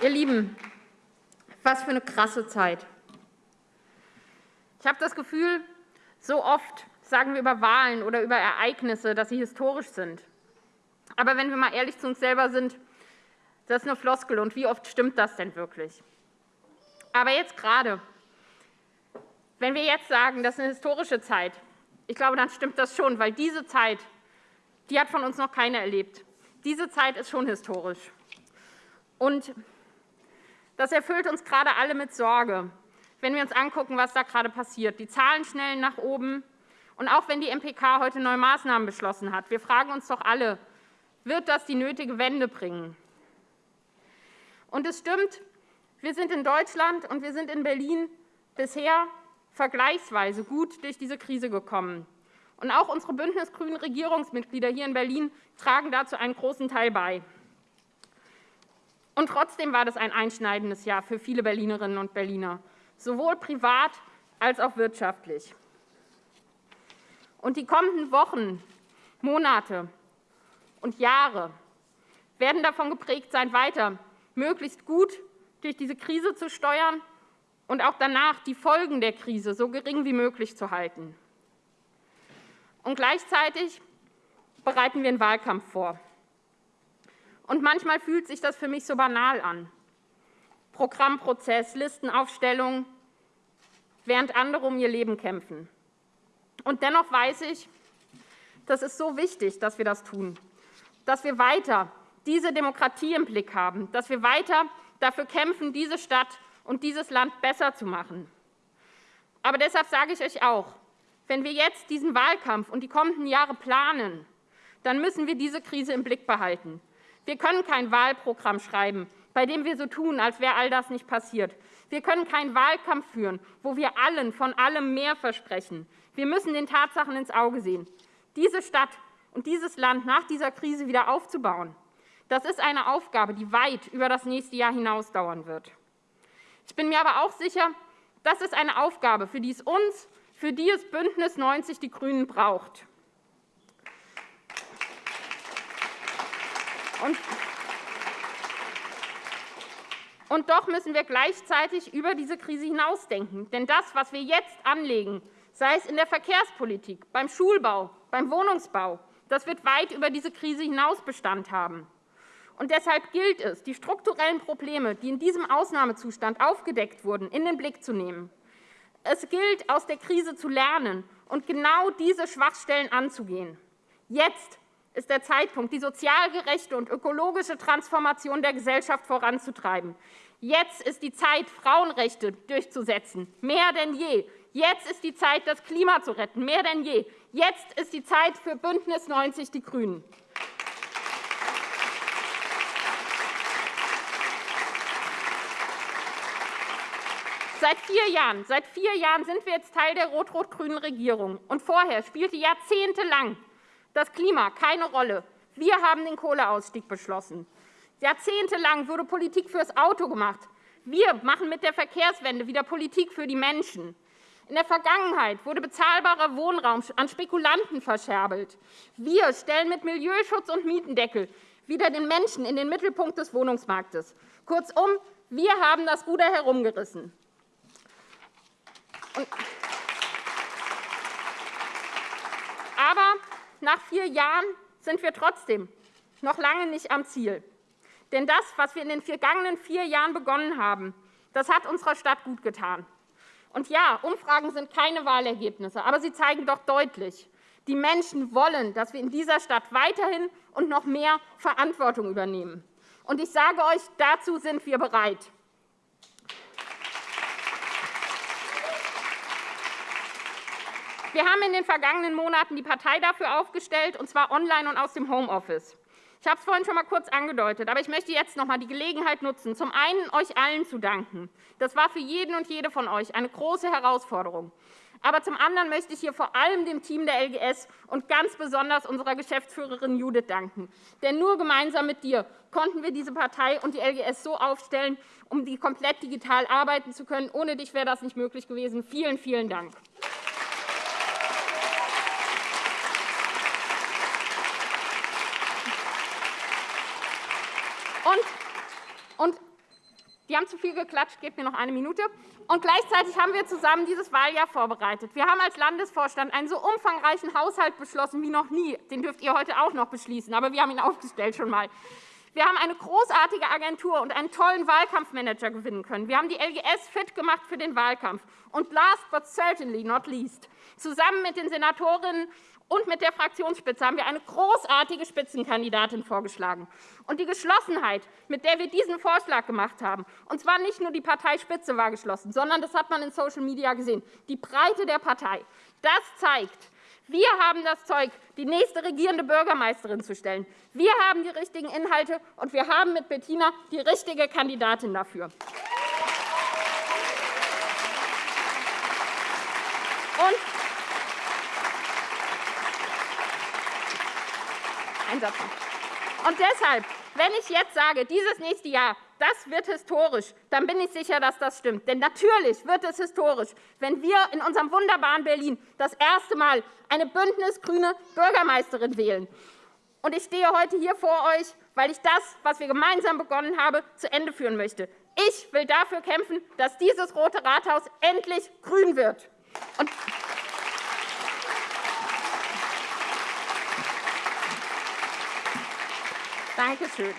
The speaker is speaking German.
Ihr Lieben, was für eine krasse Zeit. Ich habe das Gefühl, so oft sagen wir über Wahlen oder über Ereignisse, dass sie historisch sind. Aber wenn wir mal ehrlich zu uns selber sind, das ist eine Floskel. Und wie oft stimmt das denn wirklich? Aber jetzt gerade, wenn wir jetzt sagen, das ist eine historische Zeit, ich glaube, dann stimmt das schon, weil diese Zeit, die hat von uns noch keiner erlebt. Diese Zeit ist schon historisch. Und das erfüllt uns gerade alle mit Sorge, wenn wir uns angucken, was da gerade passiert. Die Zahlen schnellen nach oben. Und auch wenn die MPK heute neue Maßnahmen beschlossen hat, wir fragen uns doch alle, wird das die nötige Wende bringen? Und es stimmt, wir sind in Deutschland und wir sind in Berlin bisher vergleichsweise gut durch diese Krise gekommen. Und auch unsere bündnisgrünen Regierungsmitglieder hier in Berlin tragen dazu einen großen Teil bei. Und trotzdem war das ein einschneidendes Jahr für viele Berlinerinnen und Berliner, sowohl privat als auch wirtschaftlich. Und die kommenden Wochen, Monate und Jahre werden davon geprägt sein, weiter möglichst gut durch diese Krise zu steuern und auch danach die Folgen der Krise so gering wie möglich zu halten. Und gleichzeitig bereiten wir einen Wahlkampf vor. Und manchmal fühlt sich das für mich so banal an. Programmprozess, Listenaufstellung, während andere um ihr Leben kämpfen. Und dennoch weiß ich, das ist so wichtig, dass wir das tun, dass wir weiter diese Demokratie im Blick haben, dass wir weiter dafür kämpfen, diese Stadt und dieses Land besser zu machen. Aber deshalb sage ich euch auch, wenn wir jetzt diesen Wahlkampf und die kommenden Jahre planen, dann müssen wir diese Krise im Blick behalten. Wir können kein Wahlprogramm schreiben, bei dem wir so tun, als wäre all das nicht passiert. Wir können keinen Wahlkampf führen, wo wir allen von allem mehr versprechen. Wir müssen den Tatsachen ins Auge sehen. Diese Stadt und dieses Land nach dieser Krise wieder aufzubauen, das ist eine Aufgabe, die weit über das nächste Jahr hinaus dauern wird. Ich bin mir aber auch sicher, das ist eine Aufgabe, für die es uns, für die es Bündnis 90 die GRÜNEN braucht. Und doch müssen wir gleichzeitig über diese Krise hinausdenken. Denn das, was wir jetzt anlegen, sei es in der Verkehrspolitik, beim Schulbau, beim Wohnungsbau, das wird weit über diese Krise hinaus Bestand haben. Und deshalb gilt es, die strukturellen Probleme, die in diesem Ausnahmezustand aufgedeckt wurden, in den Blick zu nehmen. Es gilt, aus der Krise zu lernen und genau diese Schwachstellen anzugehen. Jetzt ist der Zeitpunkt, die sozial gerechte und ökologische Transformation der Gesellschaft voranzutreiben. Jetzt ist die Zeit, Frauenrechte durchzusetzen, mehr denn je. Jetzt ist die Zeit, das Klima zu retten, mehr denn je. Jetzt ist die Zeit für Bündnis 90 Die Grünen. Seit vier Jahren, seit vier Jahren sind wir jetzt Teil der rot-rot-grünen Regierung. Und vorher spielte jahrzehntelang das Klima keine Rolle. Wir haben den Kohleausstieg beschlossen. Jahrzehntelang wurde Politik fürs Auto gemacht. Wir machen mit der Verkehrswende wieder Politik für die Menschen. In der Vergangenheit wurde bezahlbarer Wohnraum an Spekulanten verscherbelt. Wir stellen mit Milieuschutz und Mietendeckel wieder den Menschen in den Mittelpunkt des Wohnungsmarktes. Kurzum, wir haben das Ruder herumgerissen. Aber nach vier Jahren sind wir trotzdem noch lange nicht am Ziel. Denn das, was wir in den vergangenen vier Jahren begonnen haben, das hat unserer Stadt gut getan. Und ja, Umfragen sind keine Wahlergebnisse, aber sie zeigen doch deutlich, die Menschen wollen, dass wir in dieser Stadt weiterhin und noch mehr Verantwortung übernehmen. Und ich sage euch, dazu sind wir bereit. Wir haben in den vergangenen Monaten die Partei dafür aufgestellt, und zwar online und aus dem Homeoffice. Ich habe es vorhin schon einmal kurz angedeutet, aber ich möchte jetzt noch einmal die Gelegenheit nutzen, zum einen euch allen zu danken. Das war für jeden und jede von euch eine große Herausforderung. Aber zum anderen möchte ich hier vor allem dem Team der LGS und ganz besonders unserer Geschäftsführerin Judith danken. Denn nur gemeinsam mit dir konnten wir diese Partei und die LGS so aufstellen, um die komplett digital arbeiten zu können. Ohne dich wäre das nicht möglich gewesen. Vielen, vielen Dank. Und Die haben zu viel geklatscht, gebt mir noch eine Minute. Und gleichzeitig haben wir zusammen dieses Wahljahr vorbereitet. Wir haben als Landesvorstand einen so umfangreichen Haushalt beschlossen wie noch nie. Den dürft ihr heute auch noch beschließen, aber wir haben ihn aufgestellt schon mal. Wir haben eine großartige Agentur und einen tollen Wahlkampfmanager gewinnen können. Wir haben die LGS fit gemacht für den Wahlkampf. Und last but certainly not least, zusammen mit den Senatorinnen und mit der Fraktionsspitze haben wir eine großartige Spitzenkandidatin vorgeschlagen. Und die Geschlossenheit, mit der wir diesen Vorschlag gemacht haben, und zwar nicht nur die Parteispitze war geschlossen, sondern das hat man in Social Media gesehen, die Breite der Partei, das zeigt, wir haben das Zeug, die nächste regierende Bürgermeisterin zu stellen. Wir haben die richtigen Inhalte, und wir haben mit Bettina die richtige Kandidatin dafür. Und Ein Satz noch. Und deshalb, wenn ich jetzt sage, dieses nächste Jahr, das wird historisch, dann bin ich sicher, dass das stimmt. Denn natürlich wird es historisch, wenn wir in unserem wunderbaren Berlin das erste Mal eine bündnisgrüne Bürgermeisterin wählen. Und ich stehe heute hier vor euch, weil ich das, was wir gemeinsam begonnen haben, zu Ende führen möchte. Ich will dafür kämpfen, dass dieses Rote Rathaus endlich grün wird. Und Dankeschön.